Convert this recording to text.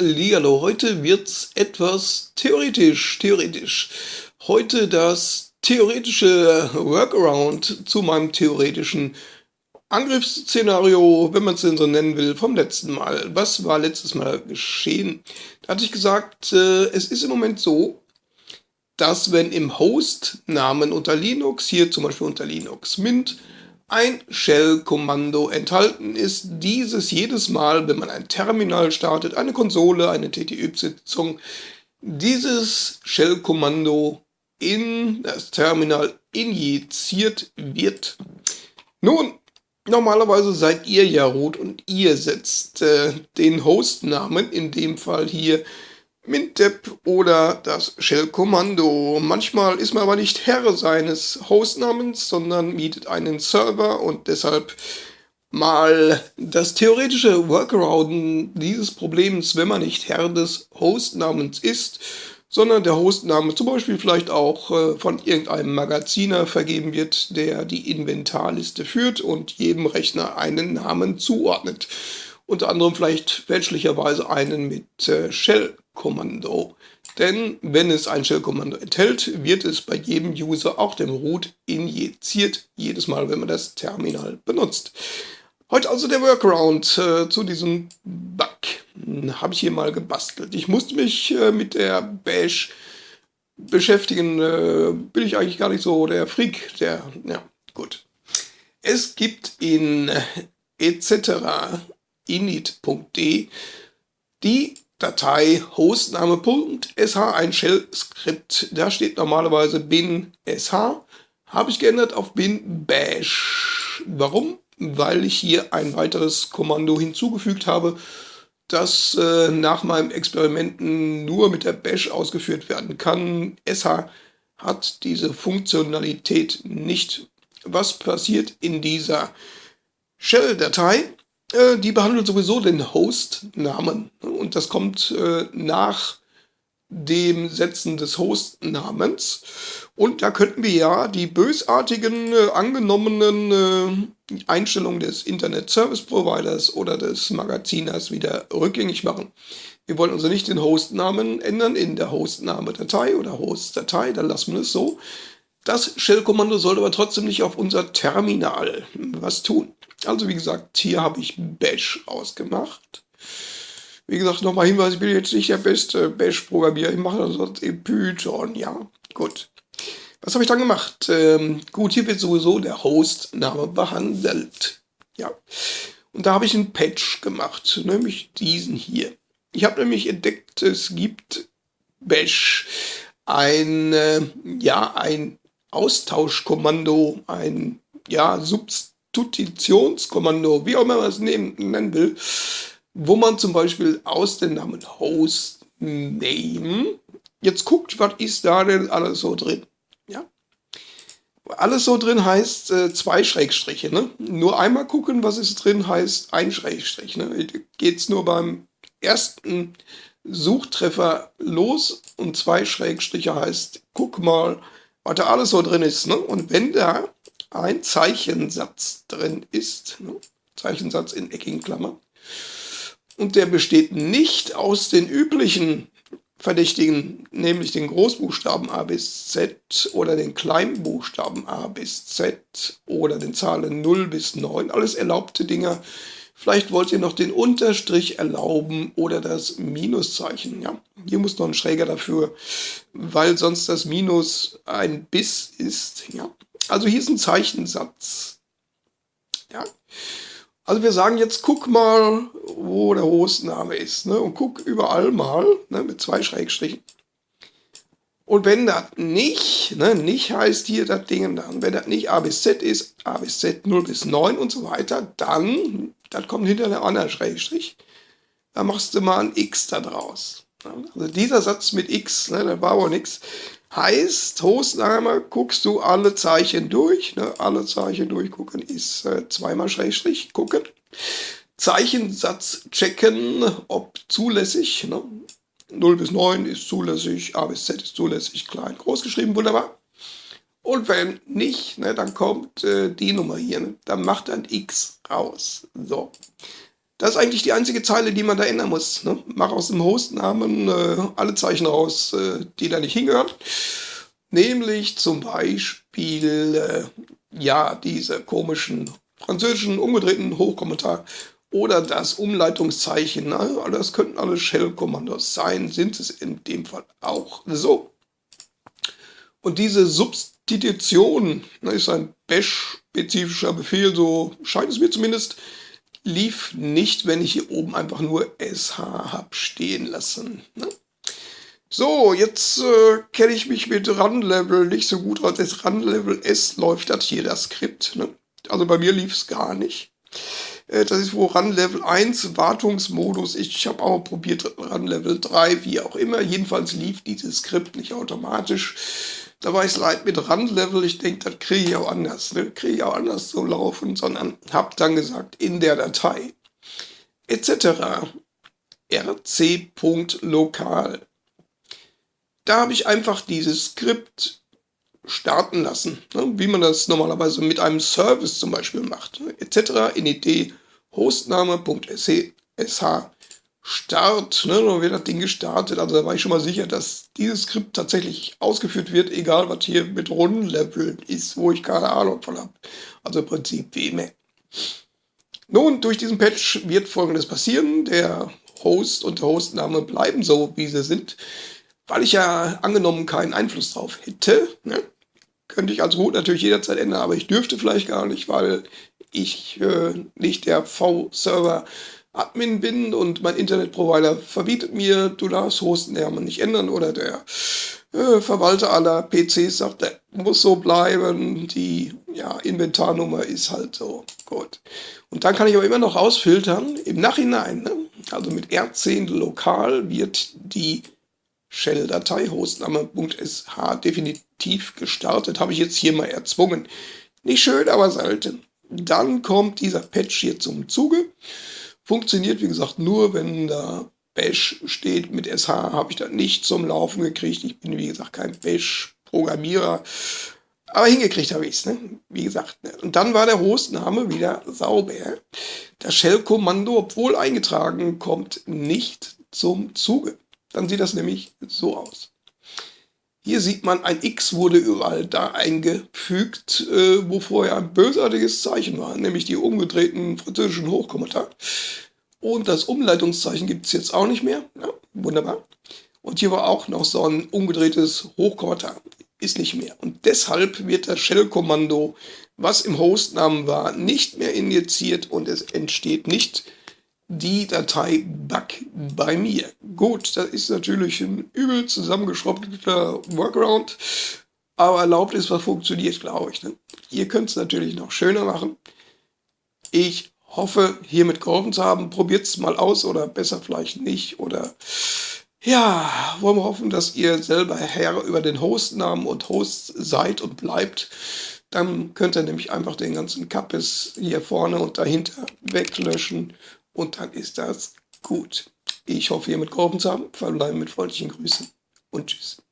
Hallihallo, heute wird's etwas theoretisch, theoretisch. Heute das theoretische Workaround zu meinem theoretischen Angriffsszenario, wenn man es denn so nennen will, vom letzten Mal. Was war letztes Mal geschehen? Da hatte ich gesagt, äh, es ist im Moment so, dass wenn im Host-Namen unter Linux, hier zum Beispiel unter Linux Mint, ein Shell-Kommando enthalten ist. Dieses jedes Mal, wenn man ein Terminal startet, eine Konsole, eine TTÜ-Sitzung, dieses Shell-Kommando in das Terminal injiziert wird. Nun, normalerweise seid ihr ja rot und ihr setzt äh, den Hostnamen, in dem Fall hier Mintep oder das Shell-Kommando. Manchmal ist man aber nicht Herr seines Hostnamens, sondern mietet einen Server und deshalb mal das theoretische Workaround dieses Problems, wenn man nicht Herr des Hostnamens ist, sondern der Hostname zum Beispiel vielleicht auch äh, von irgendeinem Magaziner vergeben wird, der die Inventarliste führt und jedem Rechner einen Namen zuordnet. Unter anderem vielleicht fälschlicherweise einen mit äh, Shell Kommando. Denn wenn es ein Shell-Kommando enthält, wird es bei jedem User auch dem Root injiziert, jedes Mal, wenn man das Terminal benutzt. Heute also der Workaround äh, zu diesem Bug. Hm, Habe ich hier mal gebastelt. Ich musste mich äh, mit der Bash beschäftigen. Äh, bin ich eigentlich gar nicht so der Freak. Der, ja, gut. Es gibt in etc. init.d die Datei hostname.sh ein Shell-Skript. Da steht normalerweise bin sh. Habe ich geändert auf bin bash. Warum? Weil ich hier ein weiteres Kommando hinzugefügt habe, das äh, nach meinem Experimenten nur mit der bash ausgeführt werden kann. sh hat diese Funktionalität nicht. Was passiert in dieser Shell-Datei? Äh, die behandelt sowieso den Host-Namen. Und das kommt äh, nach dem Setzen des Host-Namens. Und da könnten wir ja die bösartigen äh, angenommenen äh, Einstellungen des Internet Service Providers oder des Magaziners wieder rückgängig machen. Wir wollen also nicht den Host-Namen ändern in der Host-Name-Datei oder Host-Datei, dann lassen wir es so. Das Shell-Kommando sollte aber trotzdem nicht auf unser Terminal was tun. Also wie gesagt, hier habe ich Bash ausgemacht. Wie gesagt, nochmal Hinweis, ich bin jetzt nicht der beste Bash-Programmierer. Ich mache das sonst in Python, ja. Gut. Was habe ich dann gemacht? Ähm, gut, hier wird sowieso der Host-Name behandelt. Ja. Und da habe ich einen Patch gemacht, nämlich diesen hier. Ich habe nämlich entdeckt, es gibt Bash ein, äh, ja, ein Austauschkommando, ein ja, Substitutionskommando, wie auch immer man es nennen will, wo man zum Beispiel aus dem Namen Host Name jetzt guckt, was ist da denn alles so drin. Ja? Alles so drin heißt äh, zwei Schrägstriche. Ne? Nur einmal gucken, was ist drin, heißt ein Schrägstrich. Ne? Geht es nur beim ersten Suchtreffer los und zwei Schrägstriche heißt, guck mal, was da alles so drin ist. Ne? Und wenn da ein Zeichensatz drin ist, ne? Zeichensatz in eckigen Klammern, und der besteht nicht aus den üblichen Verdächtigen, nämlich den Großbuchstaben A bis Z oder den Kleinbuchstaben A bis Z oder den Zahlen 0 bis 9, alles erlaubte Dinger. Vielleicht wollt ihr noch den Unterstrich erlauben oder das Minuszeichen. Ja, hier muss noch ein Schräger dafür, weil sonst das Minus ein Biss ist. Ja, also hier ist ein Zeichensatz. Ja, also wir sagen jetzt, guck mal, wo der Hostname ist. Ne? Und guck überall mal ne? mit zwei Schrägstrichen. Und wenn das nicht, ne, nicht heißt hier das Ding, dann, wenn das nicht A bis Z ist, A bis Z 0 bis 9 und so weiter, dann, das kommt hinter der anderen Schrägstrich, dann machst du mal ein X da draus. Also dieser Satz mit X, ne, da war aber nichts, heißt, Hostname guckst du alle Zeichen durch, ne, alle Zeichen durchgucken ist äh, zweimal Schrägstrich, gucken. Zeichensatz checken, ob zulässig. Ne? 0 bis 9 ist zulässig, A bis Z ist zulässig, klein, groß geschrieben, wunderbar. Und wenn nicht, ne, dann kommt äh, die Nummer hier, ne? dann macht ein X raus. So. Das ist eigentlich die einzige Zeile, die man da ändern muss. Ne? Mach aus dem Hostnamen äh, alle Zeichen raus, äh, die da nicht hingehören. Nämlich zum Beispiel, äh, ja, diese komischen französischen umgedrehten Hochkommentar oder das Umleitungszeichen. Ne? Das könnten alle Shell-Kommandos sein, sind es in dem Fall auch so. Und diese Substitution ne, ist ein Bash-spezifischer Befehl, so scheint es mir zumindest, lief nicht, wenn ich hier oben einfach nur SH habe stehen lassen. Ne? So, jetzt äh, kenne ich mich mit Run-Level nicht so gut aus. Das Run-Level S läuft das hier, das Skript. Ne? Also bei mir lief es gar nicht. Äh, das ist wo Run Level 1 Wartungsmodus. Ich habe auch probiert Run Level 3, wie auch immer. Jedenfalls lief dieses Skript nicht automatisch. Da war ich leid mit Run Level. Ich denke, das kriege ich auch anders. Ne? Kriege ich auch anders so laufen, sondern habe dann gesagt, in der Datei etc. rc.lokal. Da habe ich einfach dieses Skript starten lassen, ne? wie man das normalerweise mit einem Service zum Beispiel macht, ne? etc. init hostname.sh start, ne? dann wird das Ding gestartet, also da war ich schon mal sicher, dass dieses Skript tatsächlich ausgeführt wird, egal was hier mit Rundenlevel ist, wo ich keine Ahnung von habe, also im Prinzip wie immer. Nun, durch diesen Patch wird folgendes passieren, der Host und der Hostname bleiben so, wie sie sind, weil ich ja angenommen keinen Einfluss drauf hätte. Ne? Könnte ich als Root natürlich jederzeit ändern, aber ich dürfte vielleicht gar nicht, weil ich äh, nicht der V-Server-Admin bin und mein Internetprovider verbietet mir, du darfst Hostennamen nicht ändern oder der äh, Verwalter aller PCs sagt, der muss so bleiben, die ja, Inventarnummer ist halt so. Gut. Und dann kann ich aber immer noch rausfiltern, im Nachhinein, ne? also mit R10 lokal wird die Shell-Datei hostname.sh definitiv gestartet. Habe ich jetzt hier mal erzwungen. Nicht schön, aber selten. Dann kommt dieser Patch hier zum Zuge. Funktioniert, wie gesagt, nur, wenn da Bash steht. Mit SH habe ich das nicht zum Laufen gekriegt. Ich bin, wie gesagt, kein Bash-Programmierer. Aber hingekriegt habe ich es, ne? wie gesagt. Ne? Und dann war der Hostname wieder sauber. Das Shell-Kommando, obwohl eingetragen, kommt nicht zum Zuge. Dann sieht das nämlich so aus. Hier sieht man, ein X wurde überall da eingefügt, äh, wo vorher ein bösartiges Zeichen war, nämlich die umgedrehten französischen Hochkommentare. Und das Umleitungszeichen gibt es jetzt auch nicht mehr. Ja, wunderbar. Und hier war auch noch so ein umgedrehtes Hochkommentar. Ist nicht mehr. Und deshalb wird das Shell-Kommando, was im Hostnamen war, nicht mehr injiziert und es entsteht nicht die Datei Bug bei mir. Gut, das ist natürlich ein übel zusammengeschraubter Workaround, aber erlaubt ist, was funktioniert, glaube ich. Ne? Ihr könnt es natürlich noch schöner machen. Ich hoffe, hiermit geholfen zu haben. Probiert es mal aus oder besser vielleicht nicht. Oder ja, wollen wir hoffen, dass ihr selber Herr über den Hostnamen und Host seid und bleibt. Dann könnt ihr nämlich einfach den ganzen Kappes hier vorne und dahinter weglöschen und dann ist das gut. Ich hoffe, ihr mit geholfen zu haben. Verbleiben mit freundlichen Grüßen und tschüss.